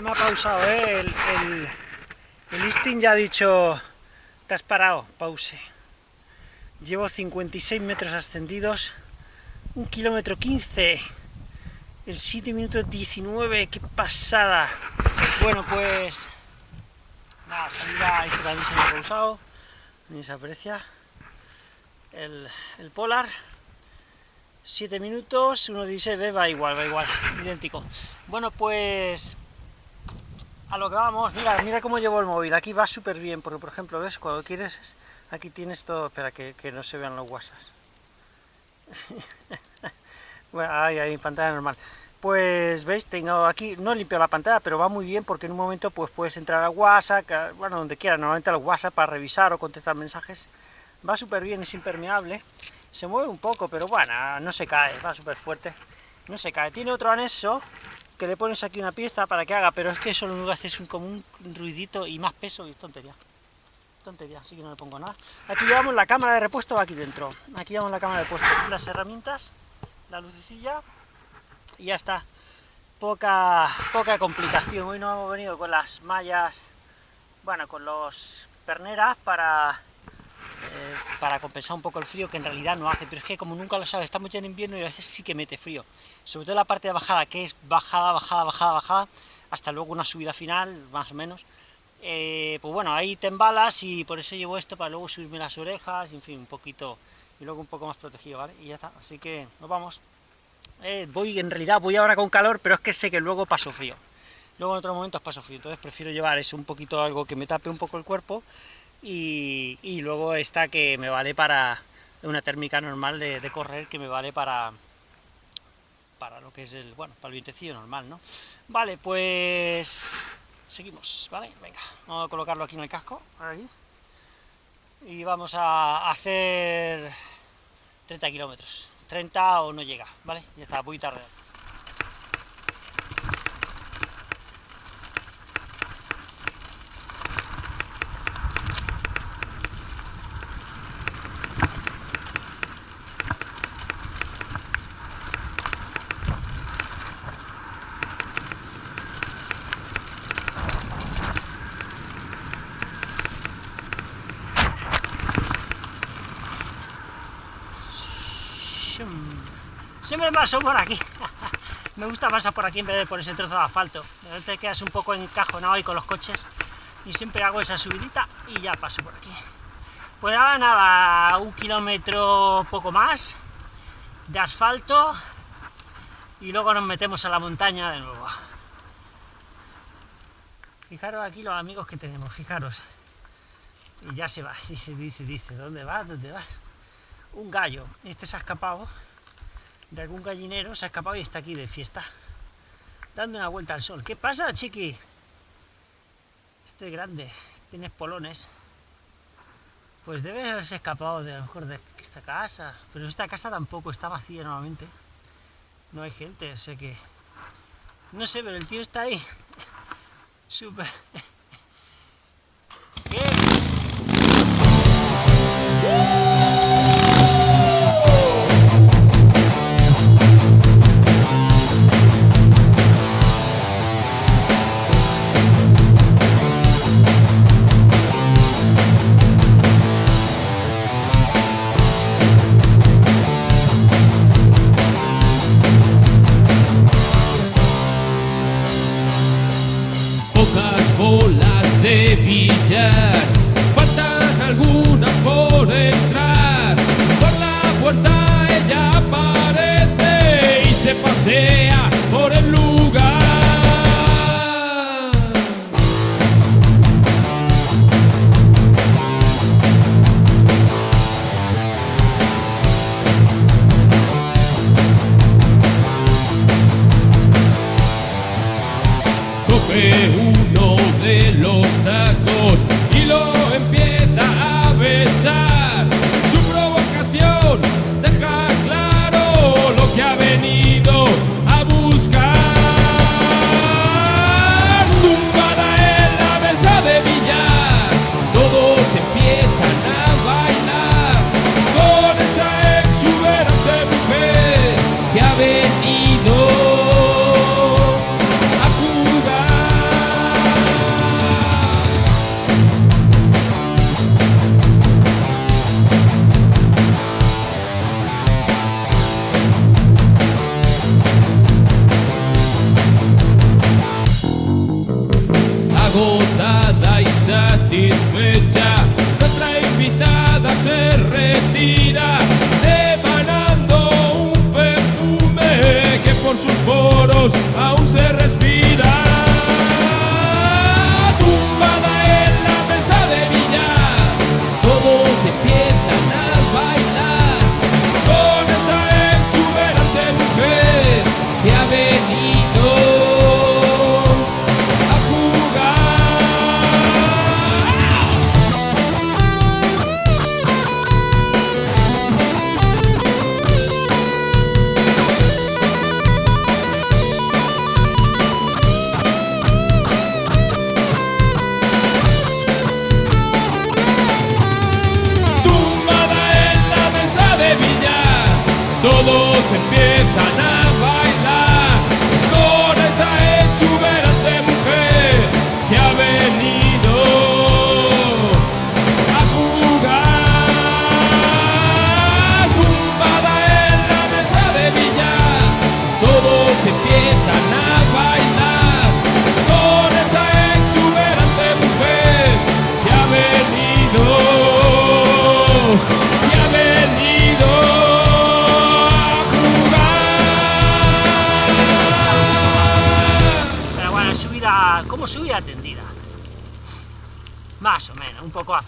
me ha pausado, ¿eh? El, el, listing ya ha dicho, te has parado, pause. Llevo 56 metros ascendidos, un kilómetro 15, el 7 minutos 19, qué pasada. Bueno, pues, nada, salida, este también se me ha pausado, ni se aprecia. El, el Polar, 7 minutos, 1.16, va igual, va igual, idéntico. Bueno, pues a lo que vamos, mira, mira cómo llevo el móvil, aquí va súper bien, porque por ejemplo, ¿ves? Cuando quieres, aquí tienes todo, espera, que, no se vean los whatsapps. bueno, ahí, ahí, pantalla normal. Pues, ¿veis? Tengo aquí, no limpio la pantalla, pero va muy bien, porque en un momento pues puedes entrar a WhatsApp, bueno, donde quieras, normalmente al WhatsApp para revisar o contestar mensajes. Va súper bien, es impermeable, se mueve un poco, pero bueno, no se cae, va súper fuerte, no se cae. Tiene otro anexo, que le pones aquí una pieza para que haga, pero es que eso lo único un, como un ruidito y más peso y es tontería. Tontería, así que no le pongo nada. Aquí llevamos la cámara de repuesto aquí dentro. Aquí llevamos la cámara de repuesto, las herramientas, la lucecilla y ya está. Poca, poca complicación. Hoy no hemos venido con las mallas, bueno, con los perneras para eh, para compensar un poco el frío, que en realidad no hace, pero es que como nunca lo sabes, estamos ya en invierno y a veces sí que mete frío, sobre todo la parte de bajada, que es bajada, bajada, bajada, bajada, hasta luego una subida final, más o menos, eh, pues bueno, ahí te embalas y por eso llevo esto, para luego subirme las orejas, y en fin, un poquito, y luego un poco más protegido, ¿vale? Y ya está, así que nos vamos. Eh, voy, en realidad, voy ahora con calor, pero es que sé que luego paso frío. Luego en otros momentos paso frío, entonces prefiero llevar eso, un poquito algo que me tape un poco el cuerpo, y, luego esta que me vale para una térmica normal de, correr que me vale para para lo que es el, bueno, para el vientecillo normal, ¿no? Vale, pues seguimos, ¿vale? Venga, vamos a colocarlo aquí en el casco, ahí, y vamos a hacer 30 kilómetros, 30 o no llega, ¿vale? Ya está, muy tarde. Siempre paso por aquí. Me gusta pasar por aquí en vez de por ese trozo de asfalto. De te quedas un poco encajonado ahí con los coches. Y siempre hago esa subidita y ya paso por aquí. Pues ahora nada, un kilómetro poco más de asfalto y luego nos metemos a la montaña de nuevo. Fijaros aquí los amigos que tenemos, fijaros. Y ya se va, dice, dice, dice, ¿dónde vas? ¿Dónde vas? Un gallo, este se ha escapado de algún gallinero, se ha escapado y está aquí de fiesta, dando una vuelta al sol. ¿Qué pasa, chiqui? Este grande, tienes polones. Pues debe haberse escapado de a lo mejor de esta casa, pero esta casa tampoco está vacía normalmente. No hay gente, sé que... No sé, pero el tío está ahí. Súper... famosas bolas de billar.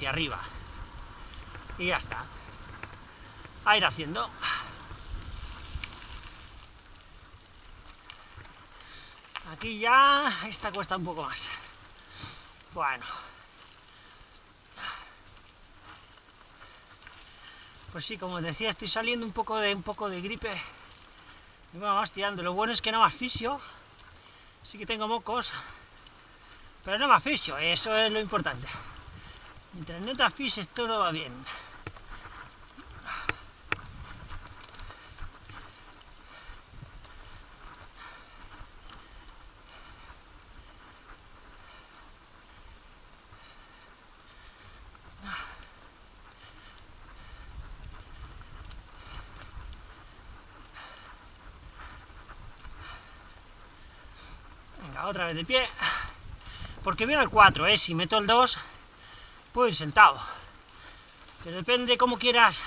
Hacia arriba. Y ya está. A ir haciendo. Aquí ya esta cuesta un poco más. Bueno. Pues sí, como decía, estoy saliendo un poco de un poco de gripe. Y bueno, vamos tirando. Lo bueno es que no me asfixio. Sí que tengo mocos. Pero no me asfixio, eso es lo importante. Mientras no te asfixies, todo va bien. otra vez de pie, porque viene el 4, ¿eh? si meto el 2, puedo ir sentado, pero depende de cómo quieras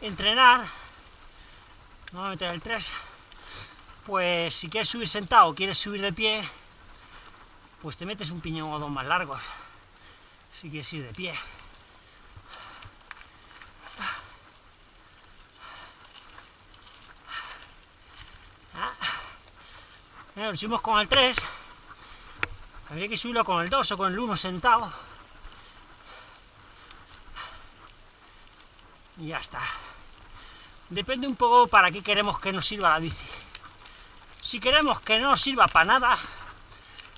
entrenar, voy a meter el 3, pues si quieres subir sentado o quieres subir de pie, pues te metes un piñón o dos más largos, si quieres ir de pie. lo subimos con el 3, habría que subirlo con el 2 o con el 1 sentado. Y ya está. Depende un poco para qué queremos que nos sirva la bici. Si queremos que no nos sirva para nada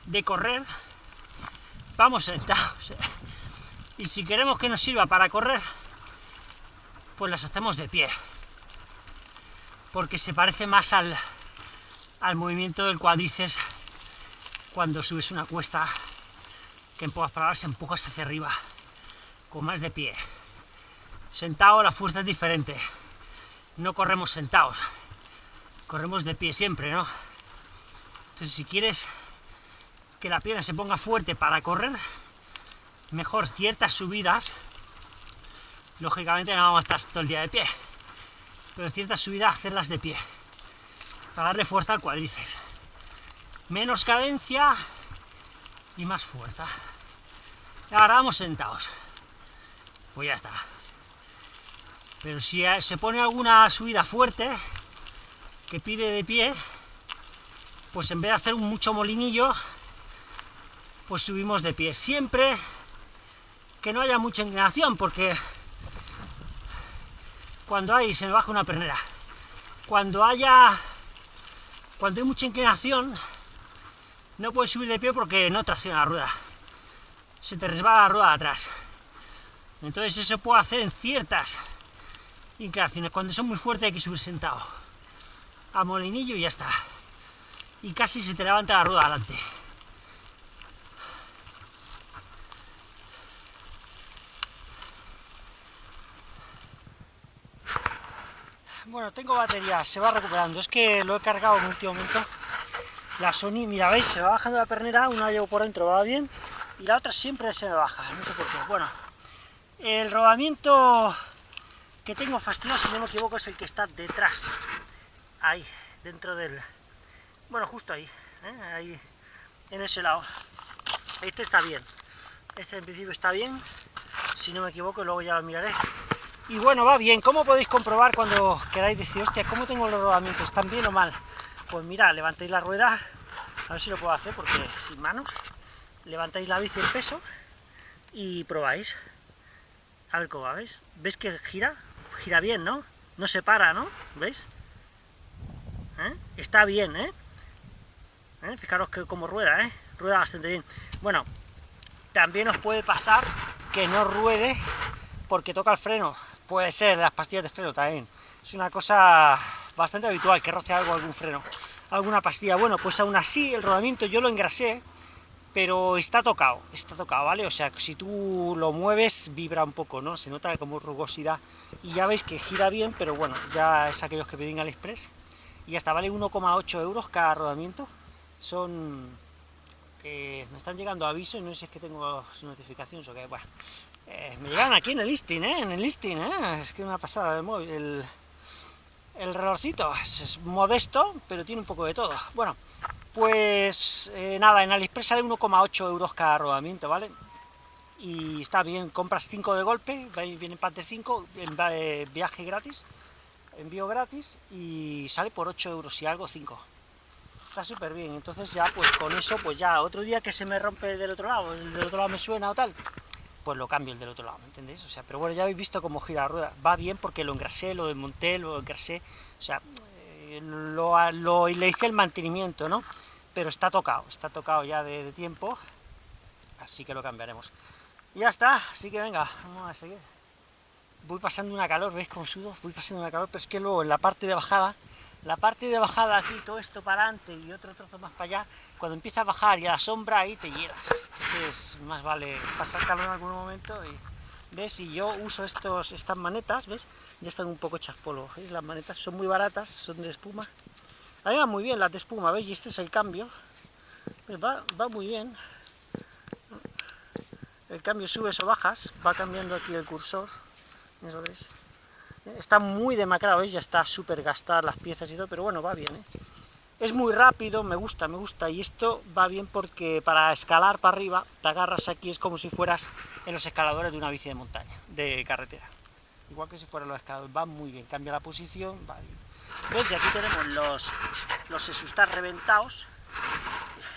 de correr, vamos sentados. Y si queremos que nos sirva para correr, pues las hacemos de pie. Porque se parece más al, al movimiento del cuádriceps cuando subes una cuesta que en pocas palabras empujas hacia arriba con más de pie. Sentado la fuerza es diferente. No corremos sentados, corremos de pie siempre, ¿no? Entonces si quieres que la pierna se ponga fuerte para correr, mejor ciertas subidas, lógicamente no vamos a estar todo el día de pie, pero ciertas subidas hacerlas de pie para darle fuerza al cuádriceps. Menos cadencia y más fuerza. Y ahora vamos sentados. Pues ya está. Pero si se pone alguna subida fuerte, que pide de pie, pues en vez de hacer mucho molinillo, pues subimos de pie. Siempre que no haya mucha inclinación, porque cuando hay, se me baja una pernera, cuando haya cuando hay mucha inclinación, no puedes subir de pie porque no tracciona la rueda. Se te resbala la rueda de atrás. Entonces eso puede hacer en ciertas inclinaciones. Cuando son muy fuertes hay que subir sentado. A molinillo y ya está. Y casi se te levanta la rueda adelante. Bueno, tengo batería, se va recuperando. Es que lo he cargado en último momento. La Sony, mira, veis, se va bajando la pernera, una llevo por dentro, va bien, y la otra siempre se me baja, no sé por qué. Bueno, el rodamiento que tengo fastidioso, si no me equivoco, es el que está detrás. Ahí, dentro del... Bueno, justo ahí, ¿eh? ahí, en ese lado. Este está bien. Este en principio está bien, si no me equivoco, luego ya lo miraré. Y bueno, va bien. ¿Cómo podéis comprobar cuando queráis decir, hostia, ¿cómo tengo los rodamientos? ¿Están bien o mal? Pues mira, levantáis la rueda, a ver si lo puedo hacer porque sin manos. Levantáis la bici en peso y probáis. A ver cómo va. ¿Veis que gira? Gira bien, ¿no? No se para, ¿no? ¿Veis? ¿Eh? Está bien, ¿eh? ¿eh? Fijaros que como rueda. Rueda bastante bien. Bueno, también os puede pasar que no ruede porque toca el freno. Puede ser, las pastillas de freno también. Es una cosa bastante habitual, que roce algo, algún freno, alguna pastilla. Bueno, pues aún así, el rodamiento yo lo engrasé, pero está tocado, está tocado, ¿vale? O sea, si tú lo mueves, vibra un poco, ¿no? Se nota como rugosidad. Y ya veis que gira bien, pero bueno, ya es aquellos que pedín AliExpress. Y hasta vale 1,8 euros cada rodamiento. Son... Eh, me están llegando avisos, no sé si es que tengo notificaciones o qué, bueno... Eh, me llegan aquí en el listing, ¿eh? En el listing, ¿eh? Es que una pasada el móvil. El relojcito es, modesto, pero tiene un poco de todo. Bueno, pues eh, nada, en AliExpress sale 1,8 euros cada rodamiento, ¿vale? y está bien, compras 5 de golpe, viene pack de 5, viaje gratis, envío gratis y sale por 8 euros y algo 5. Está súper bien, entonces ya pues con eso, pues ya otro día que se me rompe del otro lado, el del otro lado me suena o tal, pues lo cambio el del otro lado, ¿me entendéis? O sea, pero bueno, ya habéis visto cómo gira la rueda, va bien porque lo engrasé, lo desmonté, lo engrasé, o sea, eh, lo, lo, le hice el mantenimiento, ¿no? Pero está tocado, está tocado ya de, tiempo, así que lo cambiaremos. Ya está, así que venga, vamos a seguir. Voy pasando una calor, ¿veis cómo sudo? Voy pasando una calor, pero es que luego en la parte de bajada, la parte de bajada aquí, todo esto para adelante y otro trozo más para allá, cuando empieza a bajar y a la sombra ahí te hieras. Entonces, más vale pasar calor en algún momento y... ¿Ves? Y yo uso estos, estas manetas, ¿ves? Ya están un poco hechas polvo, ¿veis? Las manetas son muy baratas, son de espuma. Ahí va muy bien las de espuma, ¿veis? Y este es el cambio. Pues va, va muy bien el cambio subes o bajas, va cambiando aquí el cursor, ¿eso veis? Está muy demacrado, ¿veis? Ya está súper gastar las piezas y todo, pero bueno, va bien, ¿eh? Es muy rápido, me gusta, me gusta, y esto va bien porque para escalar para arriba, te agarras aquí, es como si fueras en los escaladores de una bici de montaña, de carretera. Igual que si fueran los escaladores, va muy bien, cambia la posición, va bien. ¿Ves? Y aquí tenemos los, los esustas reventados,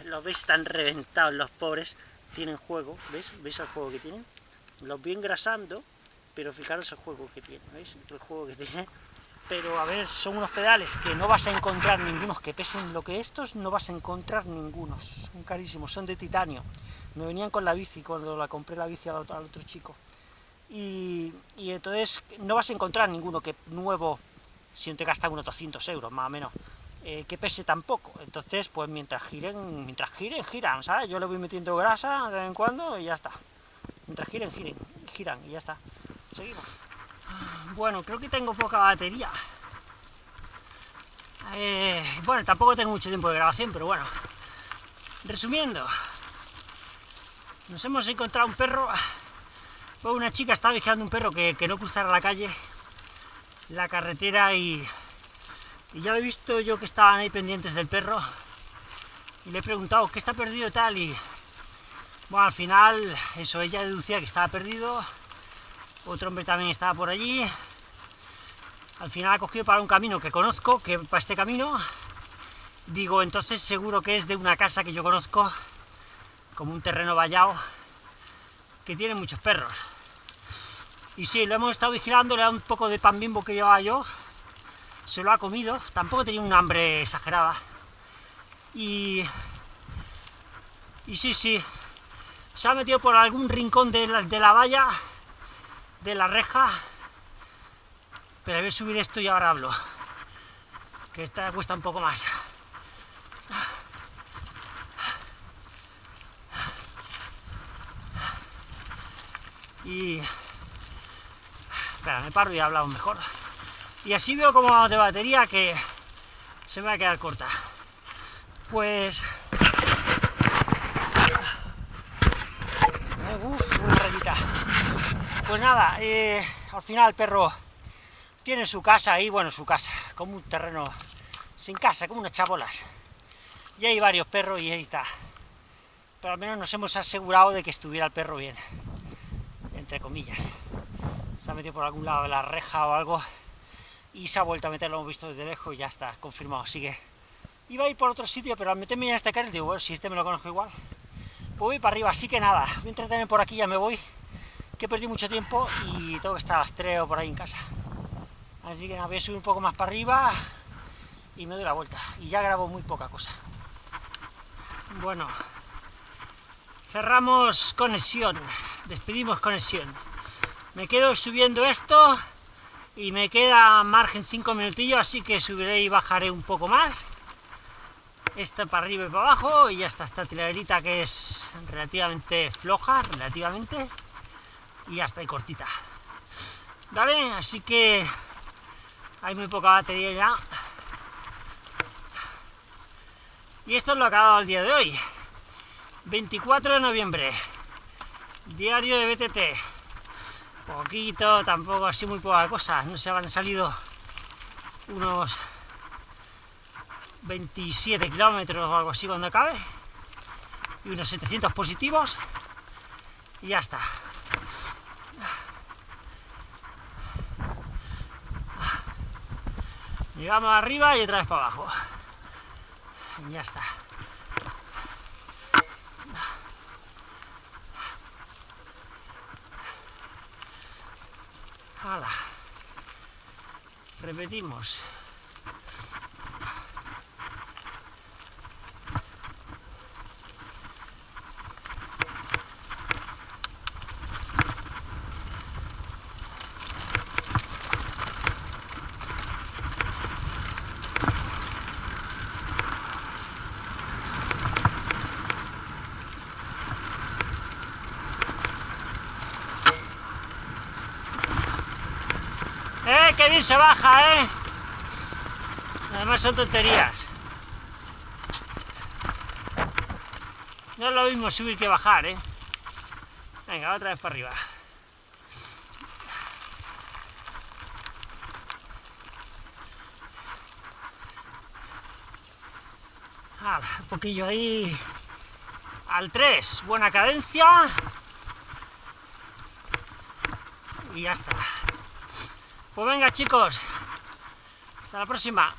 los veis, están reventados los pobres, tienen juego, ¿ves? ¿Veis el juego que tienen? Los voy engrasando, pero fijaros el juego que tiene, ¿veis? El juego que tiene. Pero a ver, son unos pedales que no vas a encontrar ningunos que pesen lo que estos, no vas a encontrar ningunos. Son carísimos, son de titanio. Me venían con la bici cuando la compré la bici al otro, al otro chico. Y, entonces no vas a encontrar ninguno que nuevo, si no te gasta unos 200 euros, más o menos. Eh, que pese tampoco. Entonces, pues mientras giren, mientras giren, giran, ¿sabes? Yo le voy metiendo grasa de vez en cuando y ya está. Mientras giren, giren, giran y ya está. Seguimos. Bueno, creo que tengo poca batería. Eh, bueno, tampoco tengo mucho tiempo de grabación, pero bueno. Resumiendo, nos hemos encontrado un perro. una chica estaba vigilando un perro que, que no cruzara la calle, la carretera y y ya he visto yo que estaban ahí pendientes del perro, y le he preguntado, ¿qué está perdido tal? Y bueno, al final, eso, ella deducía que estaba perdido, otro hombre también estaba por allí, al final ha cogido para un camino que conozco, que para este camino, digo, entonces seguro que es de una casa que yo conozco, como un terreno vallado, que tiene muchos perros. Y sí, lo hemos estado vigilando, le da un poco de pan bimbo que llevaba yo, se lo ha comido, tampoco tenía un hambre exagerada. Y, y sí, sí, se ha metido por algún rincón de la, de la valla, de la reja, pero voy a subir esto y ahora hablo, que esta cuesta un poco más. Y... Espera, me paro y hablado mejor. Y así veo como vamos de batería que se me va a quedar corta. Pues... Uf, una rayita. Pues nada, eh, al final el perro tiene su casa ahí, bueno, su casa, como un terreno sin casa, como unas chabolas. Y hay varios perros y ahí está. Pero al menos nos hemos asegurado de que estuviera el perro bien, entre comillas. Se ha metido por algún lado de la reja o algo, y se ha vuelto a meter, lo hemos visto desde lejos y ya está, confirmado, sigue. Iba a ir por otro sitio, pero al meterme ya este carril, digo, bueno, si este me lo conozco igual, pues voy para arriba, así que nada, voy a entretener por aquí, ya me voy, que perdido mucho tiempo y tengo que estar a por ahí en casa. Así que nada, voy a subir un poco más para arriba y me doy la vuelta, y ya grabo muy poca cosa. Bueno, cerramos conexión, despedimos conexión. Me quedo subiendo esto y me queda margen 5 minutillos, así que subiré y bajaré un poco más. Esta para arriba y para abajo, y ya está esta tilerita que es relativamente floja, relativamente, y ya está ahí cortita. ¿Vale? Así que hay muy poca batería ya. Y esto es lo que ha dado el día de hoy. 24 de noviembre, diario de BTT poquito, tampoco así muy poca cosa, no se han salido unos 27 kilómetros o algo así cuando acabe, y unos 700 positivos, Y ya está. Llegamos arriba y otra vez para abajo. Ya está. Hala. Repetimos. ¡Eh, qué se baja, eh! Además son tonterías. No es lo mismo subir que bajar, eh. Venga, otra vez para arriba. un poquillo ahí al 3, buena cadencia y ya está. Pues venga chicos, hasta la próxima.